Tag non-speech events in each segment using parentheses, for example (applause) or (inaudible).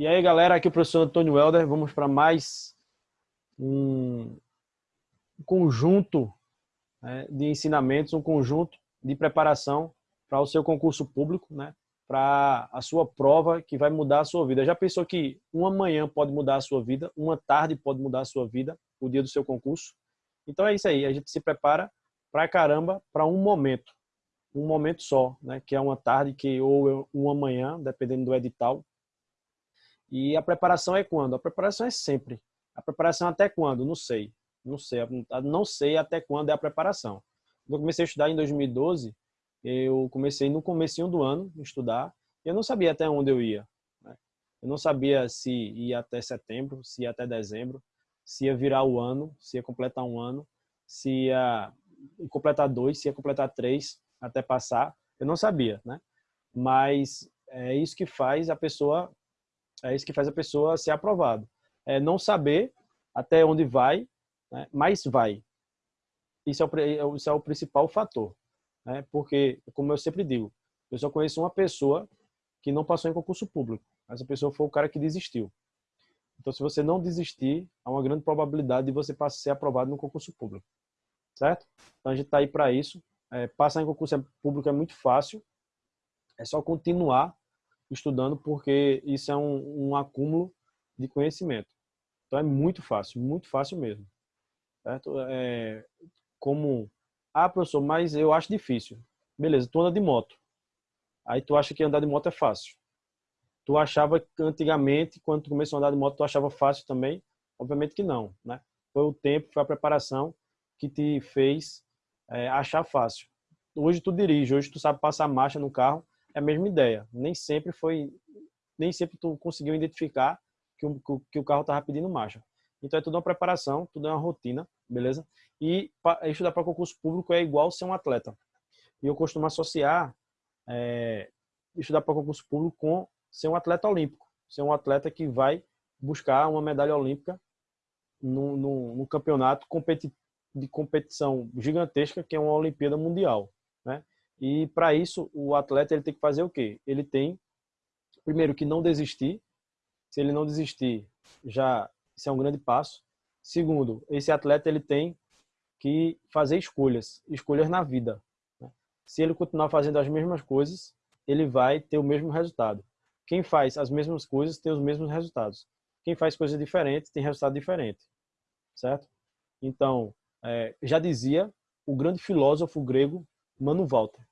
E aí, galera, aqui é o professor Antônio Helder. Vamos para mais um conjunto né, de ensinamentos, um conjunto de preparação para o seu concurso público, né, para a sua prova que vai mudar a sua vida. Já pensou que uma manhã pode mudar a sua vida, uma tarde pode mudar a sua vida, o dia do seu concurso? Então é isso aí, a gente se prepara para caramba para um momento, um momento só, né, que é uma tarde que ou uma manhã, dependendo do edital, e a preparação é quando? A preparação é sempre. A preparação até quando? Não sei. Não sei. Não sei até quando é a preparação. Quando eu comecei a estudar em 2012, eu comecei no comecinho do ano a estudar. Eu não sabia até onde eu ia. Né? Eu não sabia se ia até setembro, se ia até dezembro, se ia virar o ano, se ia completar um ano, se ia completar dois, se ia completar três, até passar. Eu não sabia, né? Mas é isso que faz a pessoa é isso que faz a pessoa ser aprovada. É não saber até onde vai, né? mas vai. Isso é, o, isso é o principal fator. Né? Porque, como eu sempre digo, eu só conheço uma pessoa que não passou em concurso público. Essa pessoa foi o cara que desistiu. Então, se você não desistir, há uma grande probabilidade de você ser aprovado no concurso público. Certo? Então, a gente está aí para isso. É, passar em concurso público é muito fácil. É só continuar estudando, porque isso é um, um acúmulo de conhecimento. Então é muito fácil, muito fácil mesmo. Certo? É, como, ah, professor, mas eu acho difícil. Beleza, tu anda de moto. Aí tu acha que andar de moto é fácil. Tu achava antigamente, quando tu começou a andar de moto, tu achava fácil também? Obviamente que não, né? Foi o tempo, foi a preparação que te fez é, achar fácil. Hoje tu dirige, hoje tu sabe passar marcha no carro, é a mesma ideia. Nem sempre foi, nem sempre tu conseguiu identificar que o, que o carro estava pedindo marcha. Então é tudo uma preparação, tudo é uma rotina, beleza? E estudar para concurso público é igual ser um atleta. E eu costumo associar é, estudar para concurso público com ser um atleta olímpico, ser um atleta que vai buscar uma medalha olímpica num, campeonato competi de competição gigantesca que é uma Olimpíada Mundial? E para isso, o atleta ele tem que fazer o quê? Ele tem, primeiro, que não desistir. Se ele não desistir, já isso é um grande passo. Segundo, esse atleta ele tem que fazer escolhas, escolhas na vida. Né? Se ele continuar fazendo as mesmas coisas, ele vai ter o mesmo resultado. Quem faz as mesmas coisas tem os mesmos resultados. Quem faz coisas diferentes tem resultado diferente, certo? Então, é, já dizia o grande filósofo grego Mano Walter,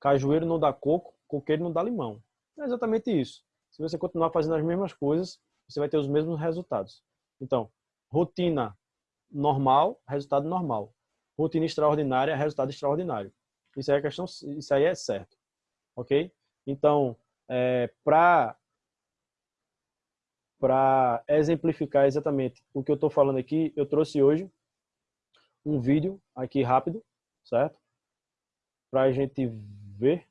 Cajueiro não dá coco, coqueiro não dá limão. É exatamente isso. Se você continuar fazendo as mesmas coisas, você vai ter os mesmos resultados. Então, rotina normal, resultado normal. Rotina extraordinária, resultado extraordinário. Isso aí é questão, isso aí é certo, ok? Então, é, para para exemplificar exatamente o que eu estou falando aqui, eu trouxe hoje um vídeo aqui rápido, certo? Para a gente ver.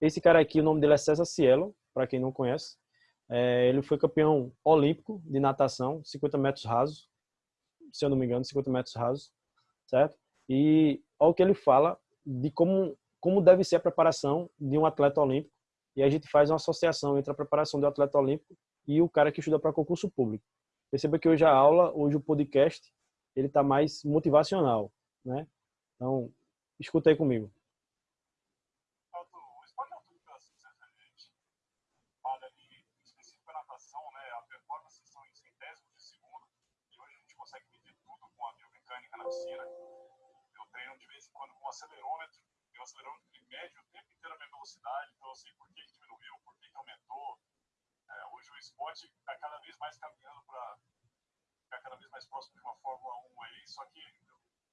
Esse cara aqui, o nome dele é César Cielo, para quem não conhece. É, ele foi campeão olímpico de natação, 50 metros rasos, se eu não me engano, 50 metros rasos, certo? E olha o que ele fala de como, como deve ser a preparação de um atleta olímpico. E a gente faz uma associação entre a preparação do atleta olímpico e o cara que estuda para concurso público. Perceba que hoje a aula, hoje o podcast, ele está mais motivacional, né? Então, escuta aí comigo. Eu treino de vez em quando com um acelerômetro. E o acelerômetro ele mede o tempo inteiro a minha velocidade, então eu sei por que, que diminuiu, por que, que aumentou. É, hoje o esporte está cada vez mais caminhando para ficar cada vez mais próximo de uma Fórmula 1 aí, só que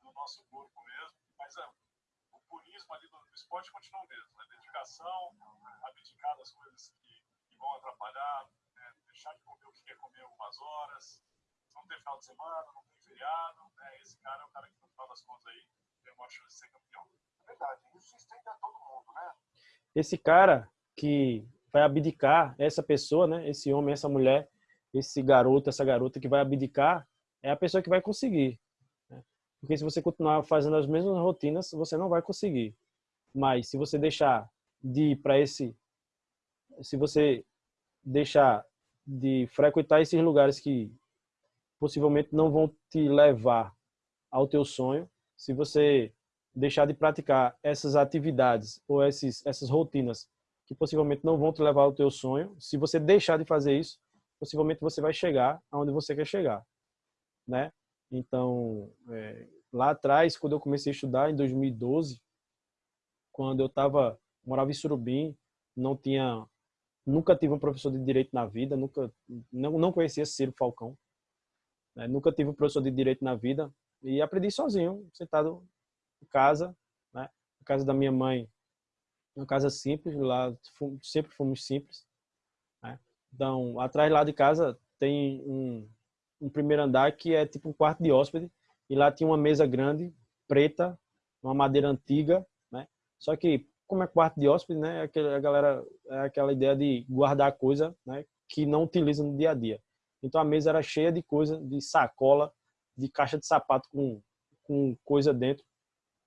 no nosso corpo mesmo. Mas é, o purismo ali do, do esporte continua o mesmo. Né? Dedicação, abdicar das coisas que, que vão atrapalhar, né? deixar de comer o que quer comer algumas horas, não ter final de semana, não ter feriado, né? Esse cara é o cara que, no final das contas, aí, tem uma chance de ser campeão. É verdade, isso estende a todo mundo, né? Esse cara que vai abdicar, essa pessoa, né? Esse homem, essa mulher, esse garoto, essa garota que vai abdicar, é a pessoa que vai conseguir. Né? Porque se você continuar fazendo as mesmas rotinas, você não vai conseguir. Mas se você deixar de ir para esse, se você deixar de frequentar esses lugares que possivelmente não vão te levar ao teu sonho, se você deixar de praticar essas atividades ou esses, essas rotinas que possivelmente não vão te levar ao teu sonho, se você deixar de fazer isso, possivelmente você vai chegar aonde você quer chegar, né? Então, é, lá atrás, quando eu comecei a estudar, em 2012, quando eu tava, morava em Surubim, não tinha, nunca tive um professor de direito na vida, nunca, não, não conhecia Ciro Falcão, né? nunca tive um professor de direito na vida e aprendi sozinho, sentado em casa, né? Na casa da minha mãe, uma casa simples, lá sempre fomos simples, né? Então, atrás lá de casa tem um, um primeiro andar que é tipo um quarto de hóspede e lá tinha uma mesa grande, preta, uma madeira antiga, né? Só que como é quarto de hóspede, né? A galera é aquela ideia de guardar coisa, né? Que não utiliza no dia a dia. Então a mesa era cheia de coisa, de sacola, de caixa de sapato com, com coisa dentro,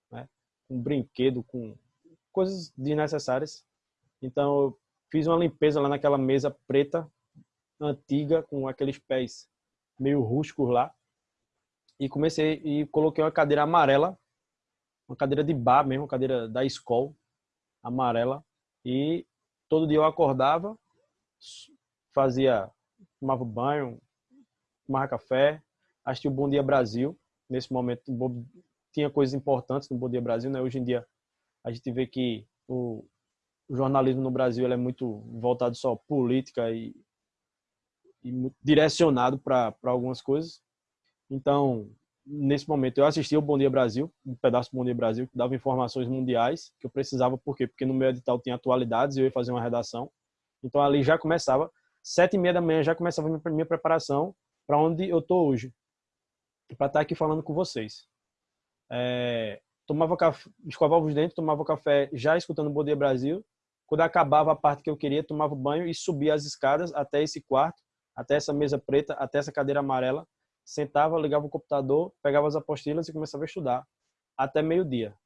né? Com brinquedo, com coisas desnecessárias. Então eu fiz uma limpeza lá naquela mesa preta, antiga, com aqueles pés meio rústicos lá. E comecei e coloquei uma cadeira amarela, uma cadeira de bar mesmo, uma cadeira da escola, amarela. E todo dia eu acordava, fazia, tomava banho, tomava café, assistia o Bom Dia Brasil. Nesse momento tinha coisas importantes no Bom Dia Brasil, né? Hoje em dia a gente vê que o, jornalismo no Brasil é muito voltado só política e e direcionado para algumas coisas. Então, nesse momento, eu assisti o Bom Dia Brasil, um pedaço do Bom Dia Brasil, que dava informações mundiais, que eu precisava, por quê? Porque no meu edital tinha atualidades e eu ia fazer uma redação. Então, ali já começava, sete e meia da manhã já começava a minha preparação para onde eu estou hoje, para estar tá aqui falando com vocês. É, tomava café, escovava os dentes, tomava café já escutando Bom Dia Brasil. Quando acabava a parte que eu queria, tomava banho e subia as escadas até esse quarto, até essa mesa preta, até essa cadeira amarela, sentava, ligava o computador, pegava as apostilas e começava a estudar até meio-dia.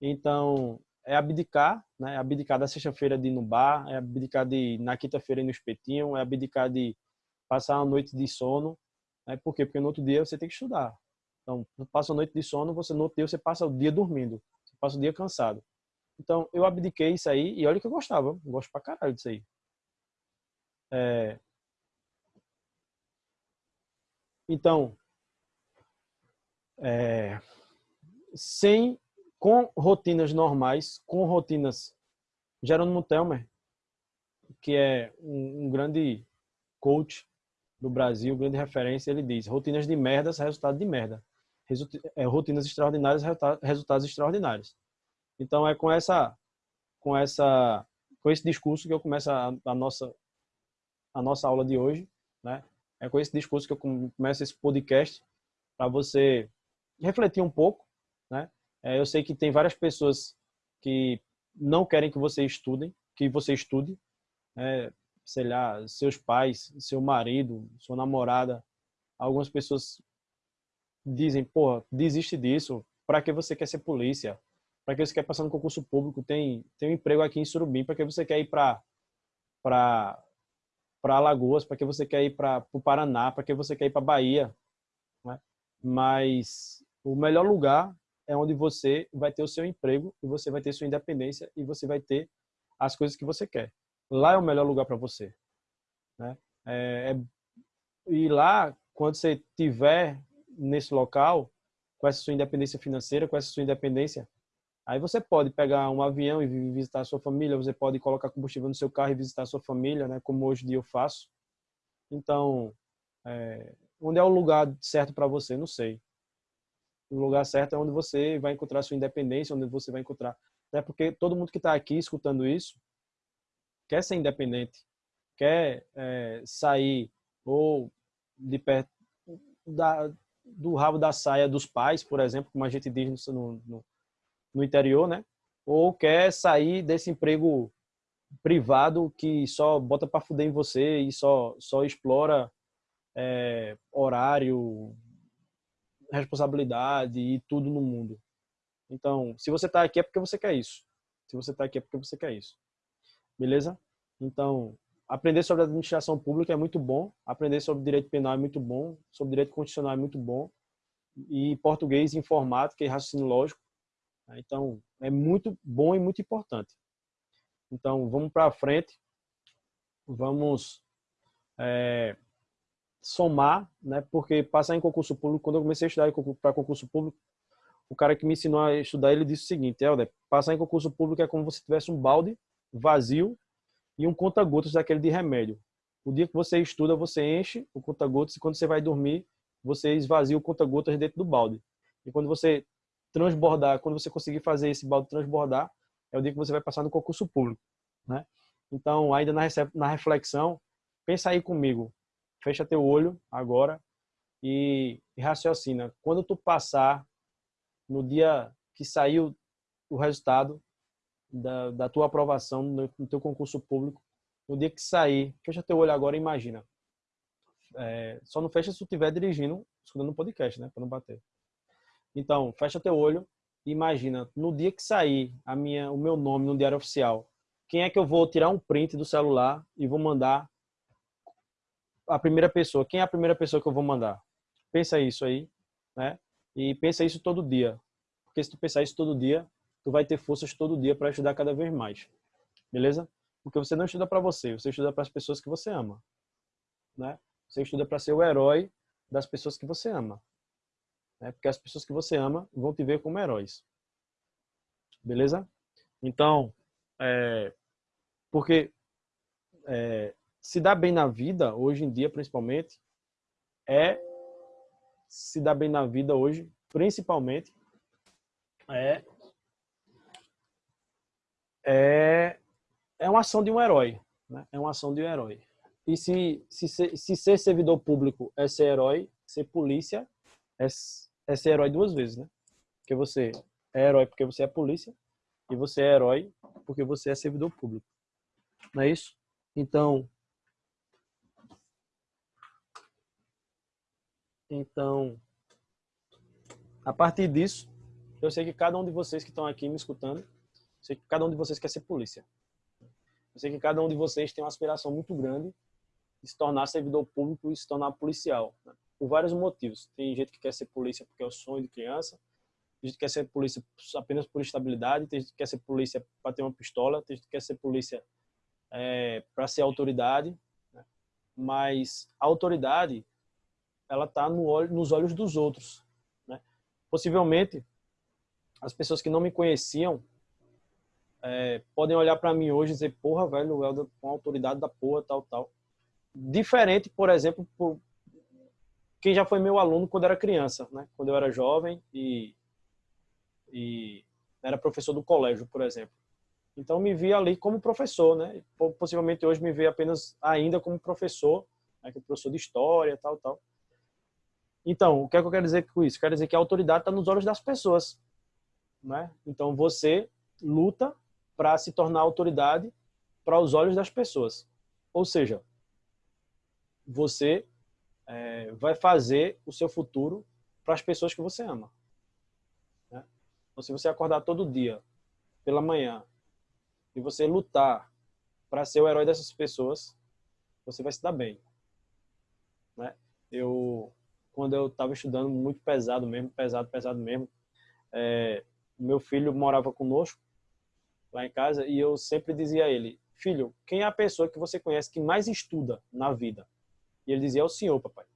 Então, é abdicar, né? É abdicar da sexta-feira de ir no bar, é abdicar de na quinta-feira ir no espetinho, é abdicar de passar uma noite de sono. Né? Por quê? Porque no outro dia você tem que estudar. Então, passa a noite de sono, você no outro dia você passa o dia dormindo, você passa o dia cansado. Então, eu abdiquei isso aí e olha que eu gostava, eu gosto pra caralho disso aí. É, Então, é, sem, com rotinas normais, com rotinas, Jerônimo Telmer, que é um, um grande coach do Brasil, grande referência, ele diz, rotinas de merdas, resultado de merda. É, rotinas extraordinárias, resultados extraordinários. Então é com essa, com essa, com esse discurso que eu começo a, a nossa, a nossa aula de hoje, né? É com esse discurso que eu começo esse podcast para você refletir um pouco, né? É, eu sei que tem várias pessoas que não querem que você estudem, que você estude, é, sei lá, seus pais, seu marido, sua namorada. Algumas pessoas dizem, pô, desiste disso. Para que você quer ser polícia? Para que você quer passar no concurso público? Tem tem um emprego aqui em Surubim. Para que você quer ir para para para Alagoas, para que você quer ir para o Paraná, para que você quer ir para Bahia. Né? Mas o melhor lugar é onde você vai ter o seu emprego e você vai ter sua independência e você vai ter as coisas que você quer. Lá é o melhor lugar para você. Né? É, é, e lá, quando você tiver nesse local, com essa sua independência financeira, com essa sua independência Aí você pode pegar um avião e visitar a sua família, você pode colocar combustível no seu carro e visitar a sua família, né? Como hoje em dia eu faço. Então, é, onde é o lugar certo para você? Não sei. O lugar certo é onde você vai encontrar sua independência, onde você vai encontrar. É porque todo mundo que está aqui escutando isso quer ser independente, quer é, sair ou de perto da, do rabo da saia dos pais, por exemplo, como a gente diz no, no no interior, né? Ou quer sair desse emprego privado que só bota para fuder em você e só só explora é, horário, responsabilidade e tudo no mundo. Então, se você está aqui é porque você quer isso. Se você está aqui é porque você quer isso. Beleza? Então, aprender sobre administração pública é muito bom, aprender sobre direito penal é muito bom, sobre direito constitucional é muito bom, e português, informática e raciocínio lógico. Né? Então, é muito bom e muito importante. Então, vamos para frente, vamos é, somar, né? porque passar em concurso público, quando eu comecei a estudar para concurso público, o cara que me ensinou a estudar, ele disse o seguinte, Helder, passar em concurso público é como se tivesse um balde vazio e um conta-gotas daquele de remédio. O dia que você estuda, você enche o conta-gotas e quando você vai dormir, você esvazia o conta-gotas dentro do balde. E quando você transbordar, quando você conseguir fazer esse balde transbordar, é o dia que você vai passar no concurso público, né? Então, ainda na, reflexão, pensa aí comigo. Fecha teu olho agora e, e raciocina. Quando tu passar no dia que saiu o resultado da, da tua aprovação no, no teu concurso público, no dia que sair, fecha teu olho agora e imagina. É, só não fecha se tu estiver dirigindo, escutando um podcast, né? Para não bater. Então, fecha teu olho e imagina, no dia que sair a minha, o meu nome no diário oficial, quem é que eu vou tirar um print do celular e vou mandar a primeira pessoa? Quem é a primeira pessoa que eu vou mandar? Pensa isso aí, né? E pensa isso todo dia. Porque se tu pensar isso todo dia, tu vai ter forças todo dia para estudar cada vez mais. Beleza? Porque você não estuda para você, você estuda para as pessoas que você ama, né? Você estuda para ser o herói das pessoas que você ama. Né? Porque as pessoas que você ama vão te ver como heróis. Beleza? Então, é, porque é, se dar bem na vida, hoje em dia principalmente, é se dar bem na vida hoje, principalmente, é, é, é uma ação de um herói. Né? É uma ação de um herói. E se, se, se ser servidor público é ser herói, ser polícia é, é ser herói duas vezes, né? Porque você é herói porque você é polícia e você é herói porque você é servidor público. Não é isso? Então, então, a partir disso, eu sei que cada um de vocês que estão aqui me escutando, sei que cada um de vocês quer ser polícia. Eu sei que cada um de vocês tem uma aspiração muito grande se tornar servidor público e se tornar policial. Né? Por vários motivos. Tem gente que quer ser polícia porque é o sonho de criança, tem gente que quer ser polícia apenas por estabilidade, tem gente que quer ser polícia para ter uma pistola, tem gente que quer ser polícia é, para ser autoridade. Né? Mas a autoridade, ela está no olho, nos olhos dos outros. Né? Possivelmente, as pessoas que não me conheciam é, podem olhar para mim hoje e dizer, porra, velho, o Helder com autoridade da porra, tal, tal diferente, por exemplo, por quem já foi meu aluno quando era criança, né? Quando eu era jovem e, e era professor do colégio, por exemplo. Então me via ali como professor, né? Possivelmente hoje me vê apenas ainda como professor, né? que é professor de história, tal, tal. Então, o que é que eu quero dizer com isso? Quero dizer que a autoridade está nos olhos das pessoas, né? Então você luta para se tornar autoridade para os olhos das pessoas. Ou seja, você é, vai fazer o seu futuro para as pessoas que você ama. Né? Então, se você acordar todo dia, pela manhã, e você lutar para ser o herói dessas pessoas, você vai se dar bem. Né? Eu, quando eu estava estudando muito pesado mesmo, pesado, pesado mesmo, é, meu filho morava conosco lá em casa e eu sempre dizia a ele, filho, quem é a pessoa que você conhece que mais estuda na vida? E ele dizia, é o senhor, papai.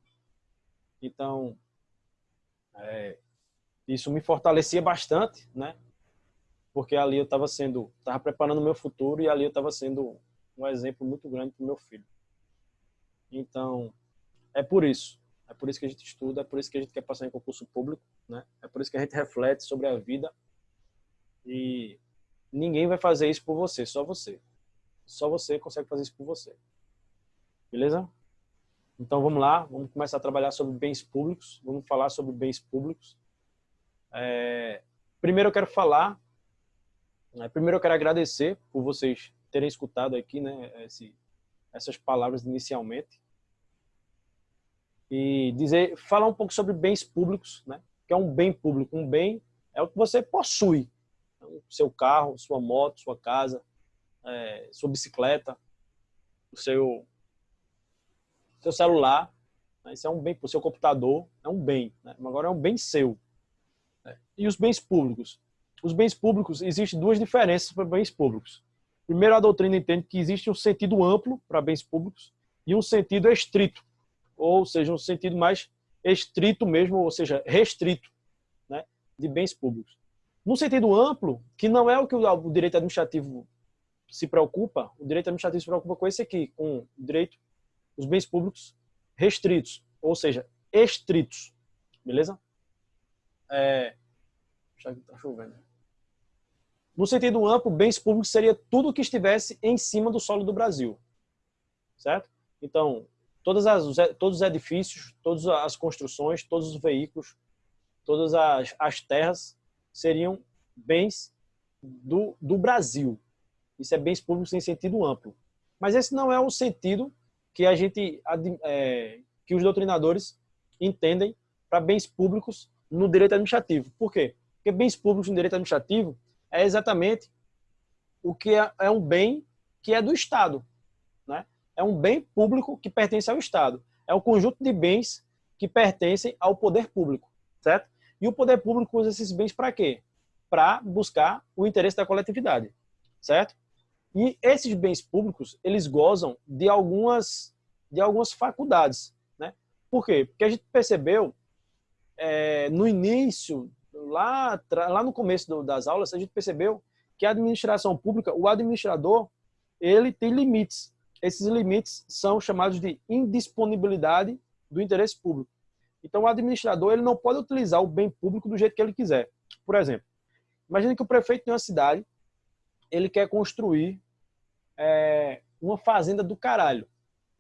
Então, é, isso me fortalecia bastante, né? Porque ali eu estava sendo, estava preparando o meu futuro e ali eu estava sendo um exemplo muito grande para o meu filho. Então, é por isso. É por isso que a gente estuda, é por isso que a gente quer passar em concurso público, né? É por isso que a gente reflete sobre a vida. E ninguém vai fazer isso por você, só você. Só você consegue fazer isso por você. Beleza? Então vamos lá, vamos começar a trabalhar sobre bens públicos, vamos falar sobre bens públicos. É, primeiro eu quero falar, né, primeiro eu quero agradecer por vocês terem escutado aqui né, esse, essas palavras inicialmente. E dizer, falar um pouco sobre bens públicos, né, que é um bem público. Um bem é o que você possui, então, seu carro, sua moto, sua casa, é, sua bicicleta, o seu, seu celular, né? isso é um bem, o seu computador é um bem, né? agora é um bem seu. Né? E os bens públicos? Os bens públicos, existem duas diferenças para bens públicos. Primeiro, a doutrina entende que existe um sentido amplo para bens públicos e um sentido estrito, ou seja, um sentido mais estrito mesmo, ou seja, restrito, né, de bens públicos. No sentido amplo, que não é o que o direito administrativo se preocupa, o direito administrativo se preocupa com esse aqui, com o direito, os bens públicos restritos, ou seja, estritos, beleza? É... Tá chovendo. No sentido amplo, bens públicos seria tudo que estivesse em cima do solo do Brasil, certo? Então, todas as, todos os edifícios, todas as construções, todos os veículos, todas as, as terras seriam bens do, do Brasil. Isso é bens públicos em sentido amplo. Mas esse não é o sentido que a gente, é, que os doutrinadores entendem para bens públicos no direito administrativo. Por quê? Porque bens públicos no direito administrativo é exatamente o que é, é um bem que é do Estado. Né? É um bem público que pertence ao Estado. É um conjunto de bens que pertencem ao poder público, certo? E o poder público usa esses bens para quê? Para buscar o interesse da coletividade, certo? E esses bens públicos, eles gozam de algumas, de algumas faculdades, né? Por quê? Porque a gente percebeu é, no início lá, lá no começo do, das aulas, a gente percebeu que a administração pública, o administrador, ele tem limites. Esses limites são chamados de indisponibilidade do interesse público. Então, o administrador ele não pode utilizar o bem público do jeito que ele quiser. Por exemplo, imagine que o prefeito de uma cidade ele quer construir é, uma fazenda do caralho.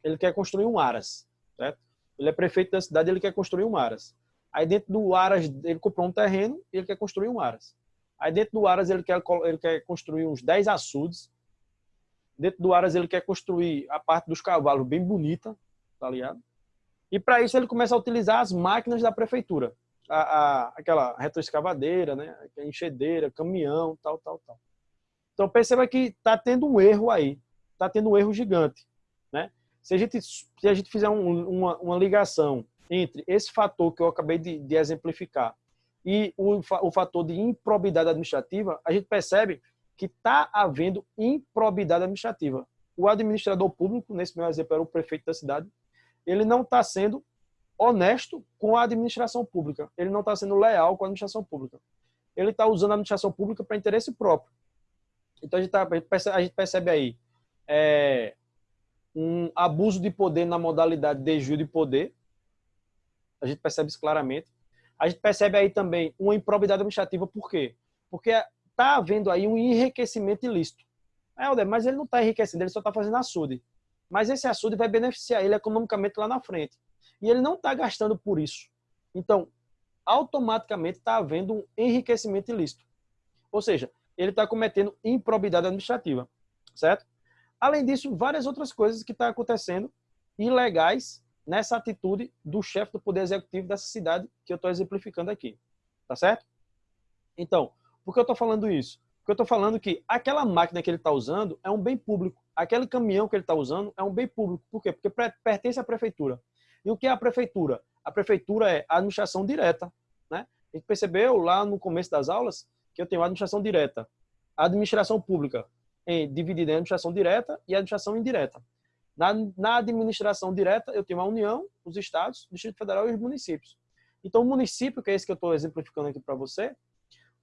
Ele quer construir um aras, certo? Ele é prefeito da cidade, ele quer construir um aras. Aí dentro do Aras, ele comprou um terreno e ele quer construir um Aras. Aí dentro do Aras ele quer, ele quer construir uns 10 açudes. Dentro do Aras ele quer construir a parte dos cavalos bem bonita, tá ligado? E para isso ele começa a utilizar as máquinas da prefeitura. A, a, aquela retroescavadeira, né? Enxedeira, caminhão, tal, tal, tal. Então perceba que está tendo um erro aí. Está tendo um erro gigante. Né? Se, a gente, se a gente fizer um, uma, uma ligação entre esse fator que eu acabei de, de exemplificar e o, o fator de improbidade administrativa, a gente percebe que está havendo improbidade administrativa. O administrador público, nesse meu exemplo era o prefeito da cidade, ele não está sendo honesto com a administração pública. Ele não está sendo leal com a administração pública. Ele está usando a administração pública para interesse próprio. Então a gente, tá, a gente, percebe, a gente percebe, aí é, um abuso de poder na modalidade de desvio de poder, a gente percebe isso claramente. A gente percebe aí também uma improbidade administrativa, por quê? Porque está havendo aí um enriquecimento ilícito. É, mas ele não está enriquecendo, ele só está fazendo açude. Mas esse açude vai beneficiar ele economicamente lá na frente. E ele não está gastando por isso. Então, automaticamente está havendo um enriquecimento ilícito. Ou seja, ele está cometendo improbidade administrativa, certo? Além disso, várias outras coisas que estão tá acontecendo ilegais nessa atitude do chefe do Poder Executivo dessa cidade que eu estou exemplificando aqui. Tá certo? Então, por que eu estou falando isso? Porque eu estou falando que aquela máquina que ele está usando é um bem público. Aquele caminhão que ele está usando é um bem público. Por quê? Porque pertence à prefeitura. E o que é a prefeitura? A prefeitura é a administração direta. Né? A gente percebeu lá no começo das aulas que eu tenho a administração direta, a administração pública em, dividida em administração direta e administração indireta. Na, na administração direta, eu tenho a União, os estados, o Distrito Federal e os municípios. Então, o município, que é esse que eu estou exemplificando aqui para você,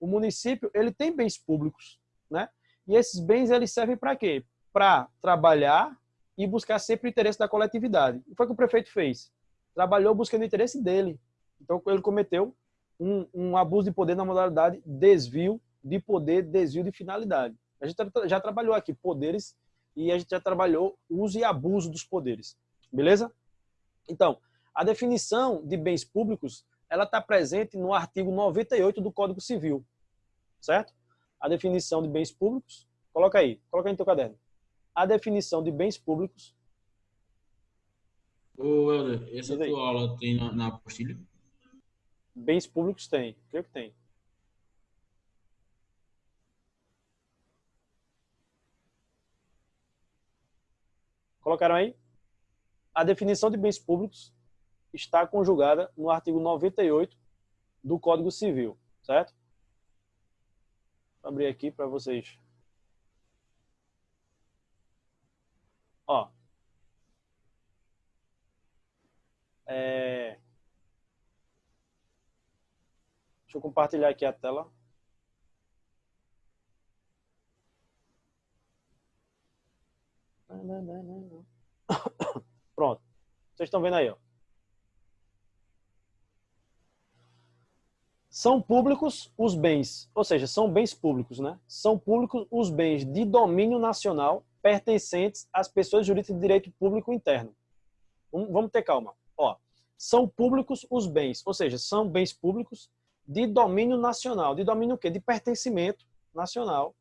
o município ele tem bens públicos, né? E esses bens eles servem para quê? Para trabalhar e buscar sempre o interesse da coletividade. O que foi que o prefeito fez? Trabalhou buscando o interesse dele. Então, ele cometeu um, um abuso de poder na modalidade desvio de poder, desvio de finalidade. A gente já trabalhou aqui poderes e a gente já trabalhou uso e abuso dos poderes. Beleza? Então, a definição de bens públicos, ela está presente no artigo 98 do Código Civil. Certo? A definição de bens públicos, coloca aí, coloca aí no teu caderno. A definição de bens públicos. Ô, Helder, essa tua aula tem na, na apostila? Bens públicos tem, creio que tem. Colocaram aí? A definição de bens públicos está conjugada no artigo 98 do Código Civil, certo? Abrir aqui para vocês. Ó. É... Deixa eu compartilhar aqui a tela. (coughs) Pronto. Vocês estão vendo aí, ó. São públicos os bens, ou seja, são bens públicos, né? São públicos os bens de domínio nacional pertencentes às pessoas jurídicas de direito público interno. Vamos ter calma. Ó, são públicos os bens, ou seja, são bens públicos de domínio nacional. De domínio o quê? De pertencimento nacional,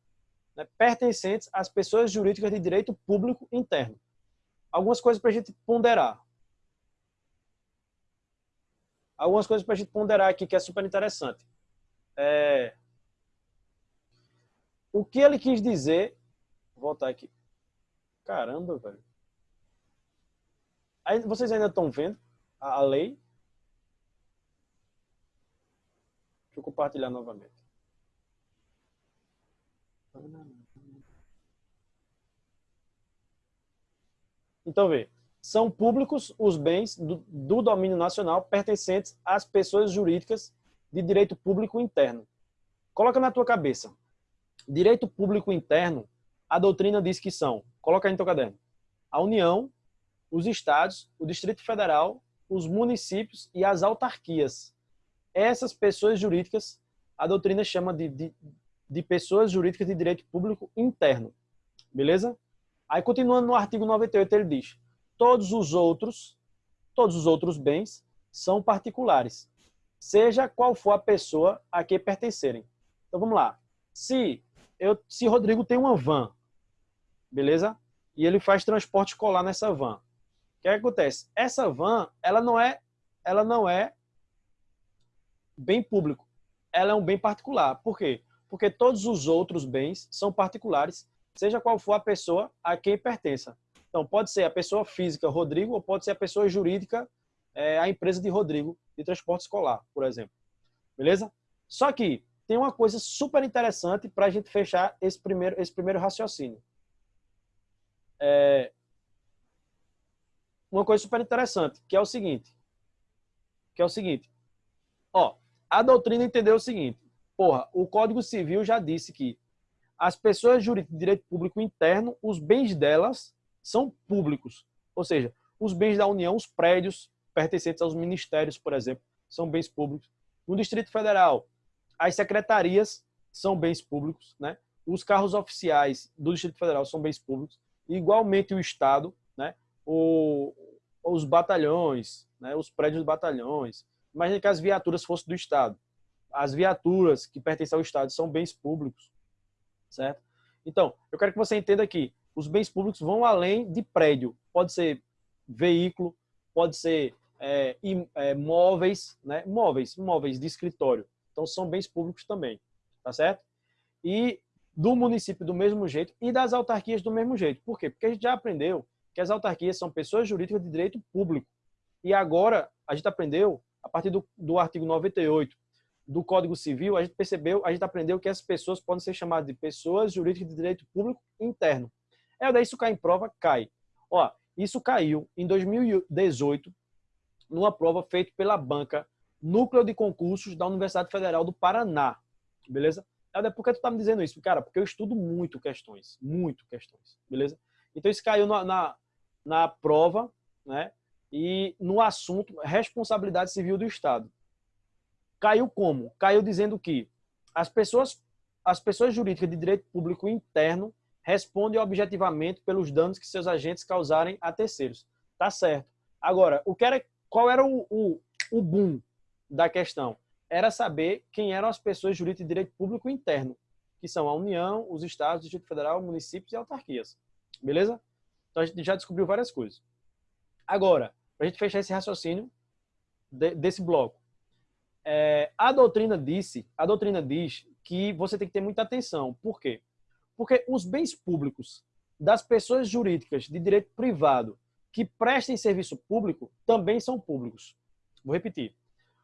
né? pertencentes às pessoas jurídicas de direito público interno. Algumas coisas para a gente ponderar algumas coisas para a gente ponderar aqui que é super interessante. É... O que ele quis dizer... Vou voltar aqui. Caramba, velho. Aí, vocês ainda estão vendo a, a lei? Deixa eu compartilhar novamente. Então, vê são públicos os bens do, do, domínio nacional pertencentes às pessoas jurídicas de direito público interno. Coloca na tua cabeça. Direito público interno, a doutrina diz que são, coloca aí no teu caderno, a União, os estados, o Distrito Federal, os municípios e as autarquias. Essas pessoas jurídicas, a doutrina chama de, de, de pessoas jurídicas de direito público interno. Beleza? Aí, continuando no artigo 98, ele diz, todos os outros, todos os outros bens são particulares, seja qual for a pessoa a que pertencerem. Então vamos lá. Se eu, se Rodrigo tem uma van, beleza? E ele faz transporte escolar nessa van. O que, é que acontece? Essa van, ela não é, ela não é bem público. Ela é um bem particular. Por quê? Porque todos os outros bens são particulares, seja qual for a pessoa a quem pertença. Então, pode ser a pessoa física Rodrigo ou pode ser a pessoa jurídica, é, a empresa de Rodrigo, de transporte escolar, por exemplo. Beleza? Só que tem uma coisa super interessante para a gente fechar esse primeiro, esse primeiro raciocínio. É, uma coisa super interessante, que é o seguinte. Que é o seguinte. Ó, a doutrina entendeu o seguinte. Porra, o Código Civil já disse que as pessoas jurídicas de direito público interno, os bens delas são públicos. Ou seja, os bens da União, os prédios pertencentes aos ministérios, por exemplo, são bens públicos. No Distrito Federal, as secretarias são bens públicos, né? Os carros oficiais do Distrito Federal são bens públicos. Igualmente o Estado, né? O, os batalhões, né? os prédios dos batalhões. Imagina que as viaturas fossem do Estado. As viaturas que pertencem ao Estado são bens públicos, certo? Então, eu quero que você entenda aqui os bens públicos vão além de prédio. Pode ser veículo, pode ser é, é, móveis, né? móveis, móveis de escritório. Então, são bens públicos também, tá certo? E do município do mesmo jeito e das autarquias do mesmo jeito. Por quê? Porque a gente já aprendeu que as autarquias são pessoas jurídicas de direito público. E agora, a gente aprendeu, a partir do, do artigo 98 do Código Civil, a gente percebeu, a gente aprendeu que essas pessoas podem ser chamadas de pessoas jurídicas de direito público interno. É, daí isso cai em prova, cai. Ó, isso caiu em 2018 numa prova feita pela banca Núcleo de Concursos da Universidade Federal do Paraná. Beleza? É por que tu tá me dizendo isso? Cara, porque eu estudo muito questões, muito questões, beleza? Então isso caiu na, na, na prova, né? E no assunto responsabilidade civil do Estado. Caiu como? Caiu dizendo que as pessoas, as pessoas jurídicas de direito público interno responde objetivamente pelos danos que seus agentes causarem a terceiros. Tá certo. Agora, o que era, qual era o, o, o boom da questão? Era saber quem eram as pessoas jurídicas de direito público interno, que são a União, os estados, o Distrito Federal, municípios e autarquias. Beleza? Então a gente já descobriu várias coisas. Agora, para a gente fechar esse raciocínio de, desse bloco, é, a doutrina disse, a doutrina diz que você tem que ter muita atenção. Por quê? Porque os bens públicos das pessoas jurídicas de direito privado que prestem serviço público também são públicos. Vou repetir.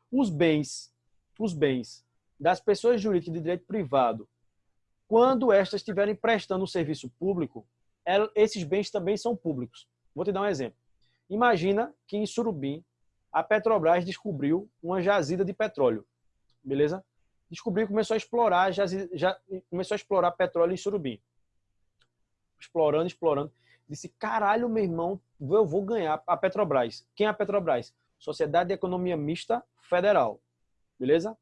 Os bens, os bens das pessoas jurídicas de direito privado, quando estas estiverem prestando um serviço público, esses bens também são públicos. Vou te dar um exemplo. Imagina que em Surubim a Petrobras descobriu uma jazida de petróleo, beleza? Descobriu, começou a explorar, já, já começou a explorar petróleo em Surubim. Explorando, explorando. Disse, caralho, meu irmão, eu vou ganhar a Petrobras. Quem é a Petrobras? Sociedade de Economia Mista Federal, beleza?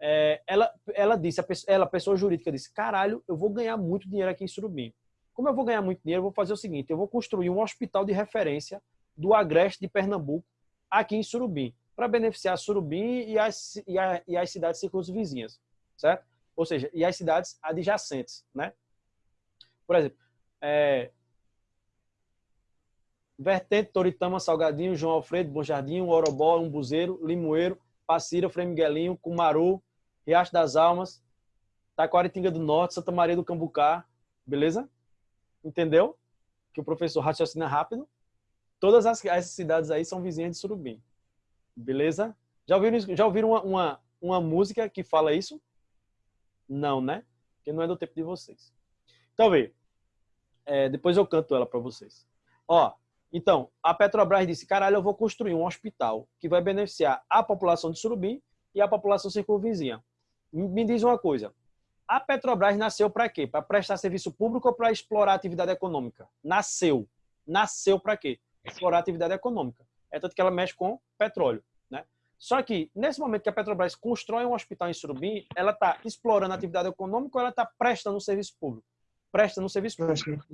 É, ela, ela disse, a pessoa, ela, a pessoa jurídica disse, caralho, eu vou ganhar muito dinheiro aqui em Surubim. Como eu vou ganhar muito dinheiro, eu vou fazer o seguinte, eu vou construir um hospital de referência do Agreste de Pernambuco aqui em Surubim, para beneficiar Surubim e as, e, a, e as cidades circunvizinhas, certo? Ou seja, e as cidades adjacentes, né? Por exemplo, é, Vertente, Toritama, Salgadinho, João Alfredo, Bom Jardim, Orobó, Umbuzeiro, Limoeiro, Passira, Frei Miguelinho, Cumaru, Riacho das Almas, Taquaritinga do Norte, Santa Maria do Cambucá, beleza? Entendeu? Que o professor raciocina rápido. Todas as, essas cidades aí são vizinhas de Surubim. Beleza? Já ouviram, já ouviram uma, uma, uma música que fala isso? Não, né? Porque não é do tempo de vocês. Então, vê. É, depois eu canto ela para vocês. Ó, então, a Petrobras disse, caralho, eu vou construir um hospital que vai beneficiar a população de Surubim e a população circunvizinha. Me diz uma coisa, a Petrobras nasceu para quê? Para prestar serviço público ou para explorar atividade econômica? Nasceu. Nasceu para quê? Explorar atividade econômica. É tanto que ela mexe com petróleo. Né? Só que, nesse momento que a Petrobras constrói um hospital em Surubim, ela está explorando a atividade econômica ou ela está prestando um serviço público? Prestando um serviço público.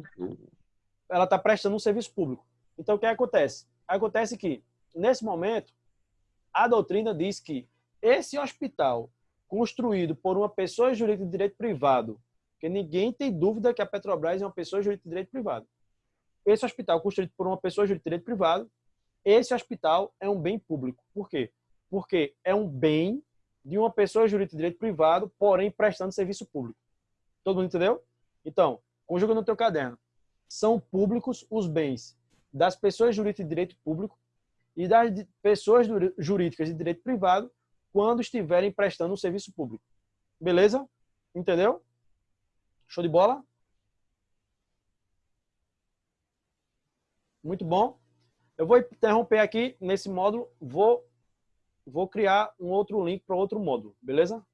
Ela está prestando um serviço público. Então, o que acontece? Acontece que, nesse momento, a doutrina diz que esse hospital construído por uma pessoa jurídica de direito privado, que ninguém tem dúvida que a Petrobras é uma pessoa jurídica de direito privado. Esse hospital construído por uma pessoa jurídica de direito privado, esse hospital é um bem público. Por quê? Porque é um bem de uma pessoa jurídica de direito privado, porém prestando serviço público. Todo mundo entendeu? Então, conjuga no teu caderno. São públicos os bens das pessoas jurídicas de direito público e das pessoas jurídicas de direito privado quando estiverem prestando um serviço público. Beleza? Entendeu? Show de bola? Muito bom. Eu vou interromper aqui nesse módulo, vou, vou criar um outro link para outro módulo, beleza?